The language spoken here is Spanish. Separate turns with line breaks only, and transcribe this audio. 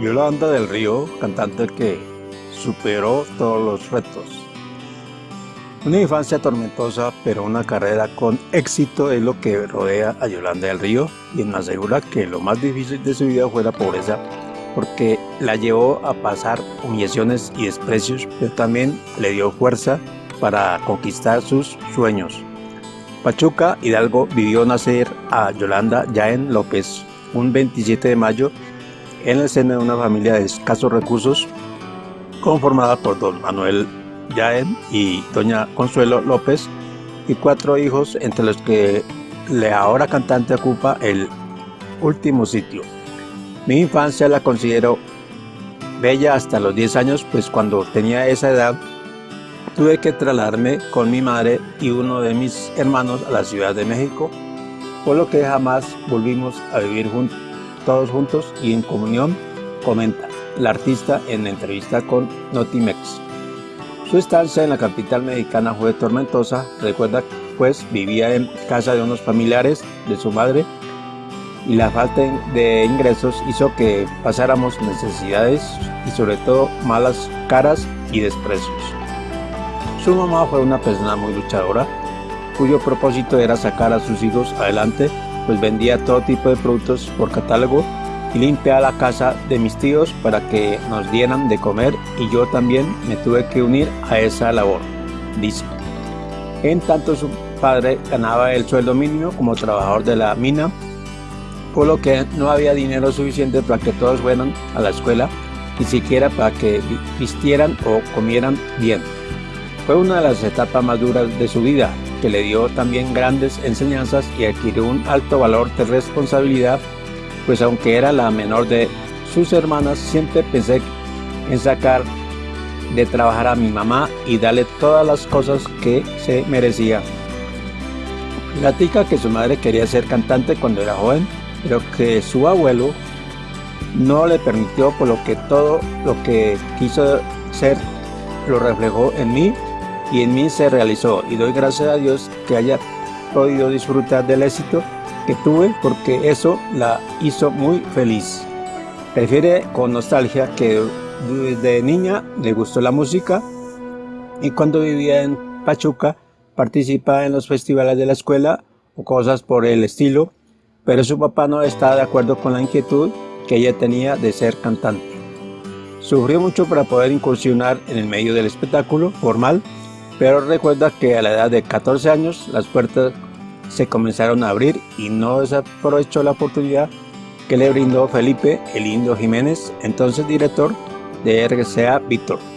Yolanda del Río, cantante que superó todos los retos. Una infancia tormentosa, pero una carrera con éxito es lo que rodea a Yolanda del Río, y me asegura que lo más difícil de su vida fue la pobreza, porque la llevó a pasar humillaciones y desprecios, pero también le dio fuerza para conquistar sus sueños. Pachuca Hidalgo vivió nacer a Yolanda Yaén López un 27 de mayo en el seno de una familia de escasos recursos conformada por don Manuel Yaén y doña Consuelo López y cuatro hijos entre los que la ahora cantante ocupa el último sitio. Mi infancia la considero bella hasta los 10 años, pues cuando tenía esa edad tuve que trasladarme con mi madre y uno de mis hermanos a la Ciudad de México, por lo que jamás volvimos a vivir juntos todos juntos y en comunión, comenta la artista en entrevista con Notimex. Su estancia en la capital mexicana fue tormentosa, recuerda pues vivía en casa de unos familiares de su madre y la falta de ingresos hizo que pasáramos necesidades y sobre todo malas caras y desprecios. Su mamá fue una persona muy luchadora, cuyo propósito era sacar a sus hijos adelante pues vendía todo tipo de productos por catálogo y limpiaba la casa de mis tíos para que nos dieran de comer y yo también me tuve que unir a esa labor, dice. En tanto su padre ganaba el sueldo mínimo como trabajador de la mina, por lo que no había dinero suficiente para que todos fueran a la escuela, ni siquiera para que vistieran o comieran bien. Fue una de las etapas más duras de su vida, que le dio también grandes enseñanzas y adquirió un alto valor de responsabilidad, pues aunque era la menor de sus hermanas, siempre pensé en sacar de trabajar a mi mamá y darle todas las cosas que se merecía. Platica que su madre quería ser cantante cuando era joven, pero que su abuelo no le permitió, por lo que todo lo que quiso ser lo reflejó en mí y en mí se realizó y doy gracias a Dios que haya podido disfrutar del éxito que tuve porque eso la hizo muy feliz. Prefiere con nostalgia que desde niña le gustó la música y cuando vivía en Pachuca participaba en los festivales de la escuela o cosas por el estilo, pero su papá no estaba de acuerdo con la inquietud que ella tenía de ser cantante. Sufrió mucho para poder incursionar en el medio del espectáculo formal pero recuerda que a la edad de 14 años las puertas se comenzaron a abrir y no desaprovechó la oportunidad que le brindó Felipe El Indio Jiménez, entonces director de RCA Víctor.